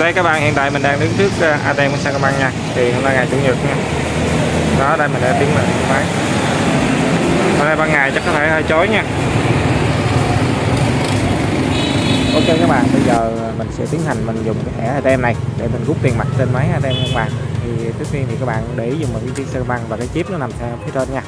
Đây các bạn hiện tại mình đang đứng trước ờ, ATM của Sacombank nha. Thì hôm nay ngày Chủ nhật nha. Đó, đây mình đã tiến vào máy. Hôm nay ban ngày chắc có thể hơi chói nha. Ok các bạn, bây giờ mình sẽ tiến hành mình dùng cái thẻ ATM này để mình rút tiền mặt trên máy ATM các bạn. Thì trước tiên thì các bạn để ý dùng một cái Sacombank và cái chip nó nằm phía trên nha.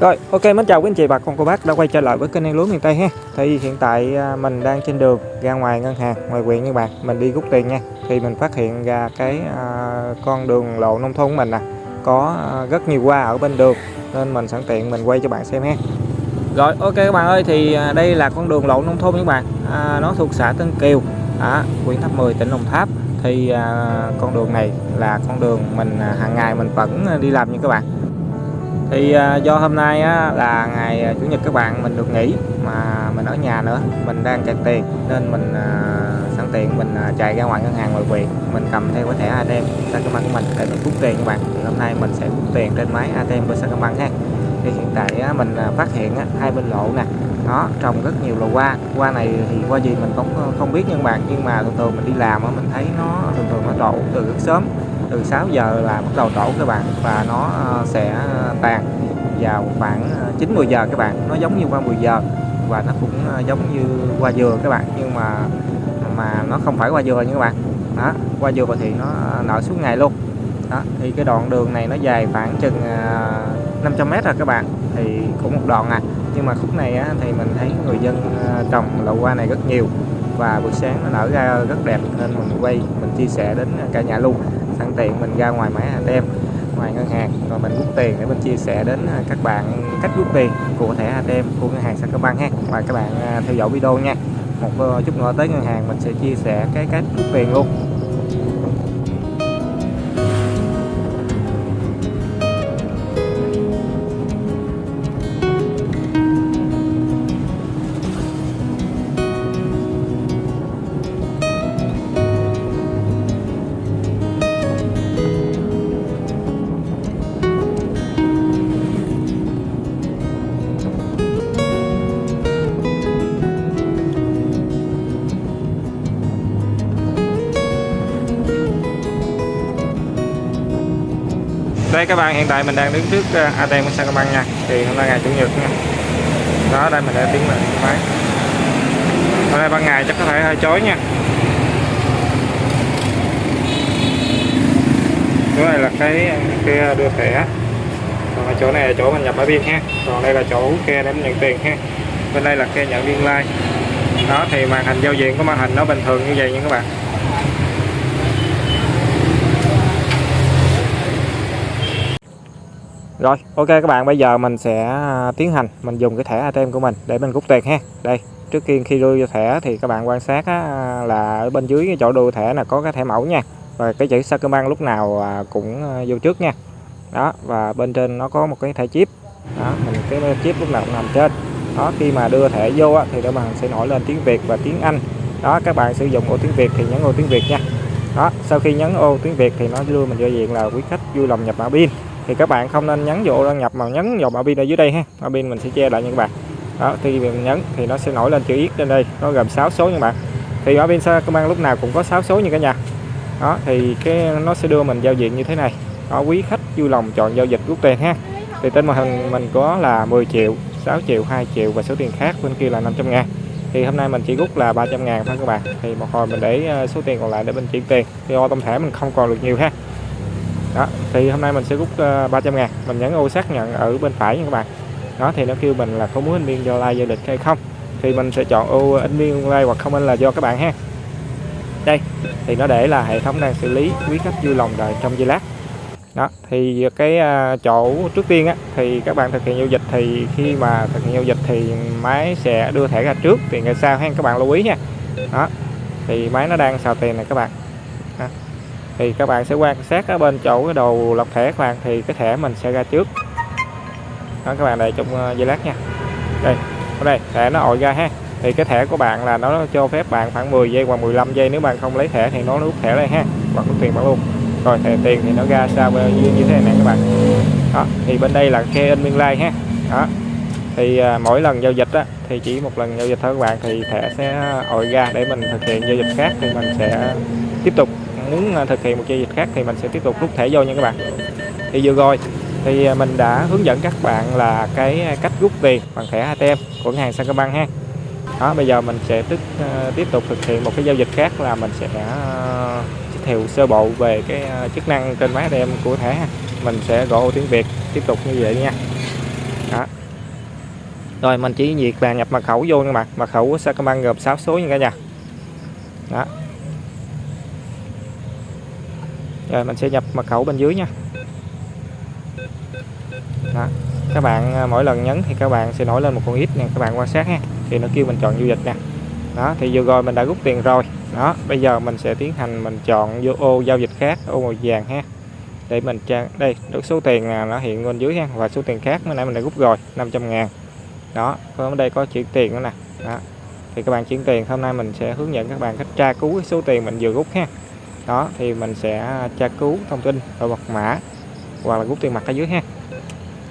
Rồi, ok mến chào quý anh chị bà con cô bác đã quay trở lại với kênh Lúa miền Tây ha. Thì hiện tại à, mình đang trên đường ra ngoài ngân hàng, ngoài huyện các bạn, mình đi rút tiền nha. Thì mình phát hiện ra cái à, con đường lộ nông thôn của mình nè, có à, rất nhiều hoa ở bên đường nên mình sẵn tiện mình quay cho bạn xem ha. Rồi, ok các bạn ơi, thì à, đây là con đường lộ nông thôn các bạn. À, nó thuộc xã Tân Kiều, à, huyện Tháp 10, tỉnh Đồng Tháp. Thì à, con đường này là con đường mình à, hàng ngày mình vẫn đi làm như các bạn thì à, do hôm nay á, là ngày à, chủ nhật các bạn mình được nghỉ mà mình ở nhà nữa. Mình đang kẹt tiền nên mình à, sẵn tiện mình chạy ra ngoài ngân hàng ngoại quyền mình cầm theo cái thẻ ATM Sacombank của mình để mình rút tiền các bạn. Thì hôm nay mình sẽ rút tiền trên máy ATM của Sacombank ha. Thì hiện tại á, mình phát hiện á, hai bên lộ nè. Nó trồng rất nhiều lò hoa. Hoa này thì qua gì mình cũng không biết nhưng bạn. Nhưng mà thường thường mình đi làm á, mình thấy nó thường thường nó đổ từ rất sớm từ 6 giờ là bắt đầu trổ các bạn và nó ờ, sẽ ờ, tàn vào khoảng ờ, 9 10 giờ các bạn. Nó giống như qua 10 giờ và nó cũng giống như qua dừa các bạn nhưng mà mà nó không phải qua dừa nha các bạn. Đó qua dừa thì nó nở suốt ngày luôn. Đó thì cái đoạn đường này nó dài khoảng chừng 500 mét rồi các bạn thì cũng một đoạn à. Nhưng mà khúc này á, thì mình thấy người dân trồng lậu hoa này rất nhiều và buổi sáng nó nở ra rất đẹp nên mình quay mình chia sẻ đến cả nhà luôn sẵn tiện mình ra ngoài máy ATM ngoài ngân hàng. Rồi mình rút tiền để mình chia sẻ đến à, các bạn cách rút tiền của thẻ ATM của ngân hàng Sacombank ha. Và các bạn à, theo dõi video nha. Một ờ, chút nữa tới ngân hàng mình sẽ chia sẻ cái cách rút tiền luôn. Đây các bạn hiện tại mình đang đứng trước ờ, ATM của Sacombank nha. Thì hôm nay ngày chủ nhật nha. Đó, đây mình đã tiến vào máy hôm nay ban ngày chắc có thể hơi chói nha. Chỗ này là cái kia đưa thẻ. Còn chỗ này là chỗ mình nhập mã pin ha. Còn đây là chỗ kia để mình nhận tiền ha. Bên đây là kia nhận liên like đó, thì màn hình giao diện của màn hình nó bình thường như vậy nha các bạn. Rồi, ok các bạn, bây giờ mình sẽ à, tiến hành mình dùng cái thẻ ATM của mình để mình rút tiền ha. Đây, trước tiên khi đưa vô thẻ thì các bạn quan sát á, là ở bên dưới cái chỗ đưa thẻ là có cái thẻ mẫu nha. Và cái chữ Sacombank lúc nào à, cũng à, vô trước nha. Đó, và bên trên nó có một cái thẻ chip. Đó, mình cái chip lúc nào cũng nằm trên. Đó, khi mà đưa thẻ vô á, thì các bạn sẽ nổi lên tiếng Việt và tiếng Anh. Đó, các bạn sử dụng ô tiếng Việt thì nhấn ô tiếng Việt nha. Đó, sau khi nhấn ô tiếng Việt thì nó đưa mình vô diện là quý khách vui lòng nhập mã pin thì các bạn không nên nhấn vô đăng nhập mà nhấn vào mã pin ở dưới đây ha. Mã pin mình sẽ che lại nha các bạn. Đó khi mình nhấn thì nó sẽ nổi lên chữ yết trên đây. Nó gồm 6 số nha các bạn. Thì mã pin an lúc nào cũng có 6 số như cả nhà. Đó, thì cái nó sẽ đưa mình giao diện như thế này. Đó, quý khách vui lòng chọn giao dịch rút tiền ha. Thì tên màn hình mình có là 10 triệu 6 triệu 2 triệu và số tiền khác, bên kia là 500 ngàn. Thì hôm nay mình chỉ rút là 300 ngàn thôi các bạn. Thì một hồi mình để ờ, số tiền còn lại để mình chuyển tiền. Thì ô tổng thể mình không còn được nhiều ha đó thì hôm nay mình sẽ rút ờ, uh, 300 ngàn. Mình nhấn ô xác nhận ở bên phải nha các bạn. Đó thì nó kêu mình là có muốn in viên do like giao dịch hay không. Thì mình sẽ chọn ô ờ, in viên like hoặc không in là do các bạn ha. Đây thì nó để là hệ thống đang xử lý quý khách vui lòng đợi trong giây lát. Đó thì cái uh, chỗ trước tiên á thì các bạn thực hiện giao dịch thì khi mà thực hiện giao dịch thì máy sẽ đưa thẻ ra trước tiền ra sau ha các bạn lưu ý nha. Đó thì máy nó đang xào tiền này các bạn. Đó thì các bạn sẽ quan sát ở bên chỗ cái đầu lọc thẻ các bạn thì cái thẻ mình sẽ ra trước. Đó các bạn đợi trong ờ, giây lát nha. Đây ở đây thẻ nó ội ra ha. Thì cái thẻ của bạn là nó cho phép bạn khoảng 10 giây hoặc 15 giây nếu bạn không lấy thẻ thì nó rút thẻ đây ha hoặc rút tiền bạn luôn. Rồi thẻ tiền thì nó ra sao ờ, như, như thế này các bạn. Đó thì bên đây là khe in biên lai ha. Đó thì à, mỗi lần giao dịch á, thì chỉ một lần giao dịch thôi các bạn thì thẻ sẽ ội ra để mình thực hiện giao dịch khác thì mình sẽ tiếp tục muốn à, thực hiện một giao dịch khác thì mình sẽ tiếp tục rút thẻ vô nha các bạn. Thì vừa rồi thì à, mình đã hướng dẫn các bạn là cái à, cách rút tiền bằng thẻ ATM của ngân hàng Sacombank ha. Đó, bây giờ mình sẽ tức tiếp tục thực hiện một cái giao dịch khác là mình sẽ giới thiệu sơ bộ về cái chức năng trên máy ATM của thẻ ha. mình sẽ gõ ô tiếng Việt, tiếp tục như vậy nha. Đó. Rồi, mình chỉ việc là nhập mật khẩu vô nha bạn. Mật khẩu của Sacombank gồm 6 số nha cả nhà. Đó rồi, mình sẽ nhập mật khẩu bên dưới nha. Đó. Các bạn à, mỗi lần nhấn thì các bạn sẽ nổi lên một con ít nè, các bạn quan sát ha. Thì nó kêu mình chọn giao dịch nè. Đó, thì vừa rồi mình đã rút tiền rồi. Đó, bây giờ mình sẽ tiến hành mình chọn vô ô giao dịch khác, ô màu vàng ha. Để mình trang đây, được số tiền là nó hiện bên dưới ha, và số tiền khác mới nãy mình đã rút rồi 500 ngàn. Đó ở đây có chuyển tiền nữa nè. Đó. Thì các bạn chuyển tiền, hôm nay mình sẽ hướng dẫn các bạn cách tra cứu cái số tiền mình vừa rút ha đó, thì mình sẽ à, tra cứu thông tin và mật mã, hoặc là rút tiền mặt ở dưới ha.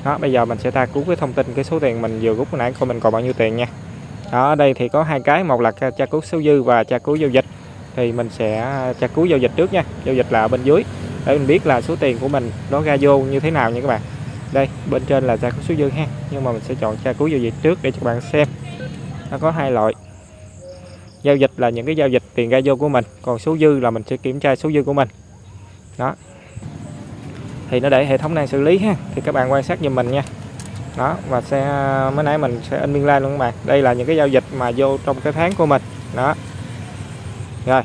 Đó, bây giờ mình sẽ tra cứu cái thông tin, cái số tiền mình vừa rút nãy, coi mình còn bao nhiêu tiền nha. Đó, ở đây thì có hai cái, một là tra cứu số dư và tra cứu giao dịch. Thì mình sẽ à, tra cứu giao dịch trước nha. Giao dịch là ở bên dưới. Để mình biết là số tiền của mình nó ra vô như thế nào nha các bạn. Đây, bên trên là tra cứu số dư ha. Nhưng mà mình sẽ chọn tra cứu giao dịch trước để cho các bạn xem. Nó có hai loại giao dịch là những cái giao dịch tiền ra vô của mình, còn số dư là mình sẽ kiểm tra số dư của mình. Đó. Thì nó để hệ thống đang xử lý ha, thì các bạn quan sát giùm mình nha. Đó, và xe mới nãy mình sẽ in biên lai luôn các bạn. Đây là những cái giao dịch mà vô trong cái tháng của mình. Đó. Rồi.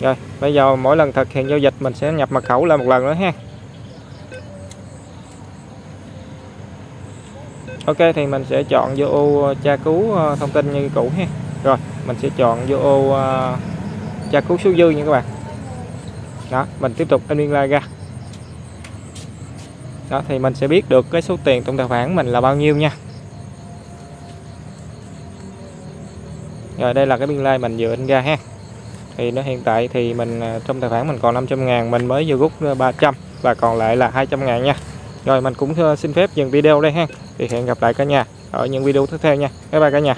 Rồi, bây giờ mỗi lần thực hiện giao dịch mình sẽ nhập mật khẩu lại một lần nữa ha. Ok, thì mình sẽ chọn vô ô tra cứu ờ, thông tin như cũ ha rồi mình sẽ chọn vô ờ, ô uh, tra cứu số dư nha các bạn. Đó mình tiếp tục in biên lai ra. Đó thì mình sẽ biết được cái số tiền trong tài khoản mình là bao nhiêu nha. Rồi đây là cái biên lai mình vừa in ra ha. Thì nó hiện tại thì mình ờ, trong tài khoản mình còn 500 ngàn mình mới vừa rút ờ, 300 và còn lại là 200 ngàn nha. Rồi mình cũng xin phép dừng video đây ha. Thì hẹn gặp lại cả nhà ở những video tiếp theo nha. Bye bye cả nhà.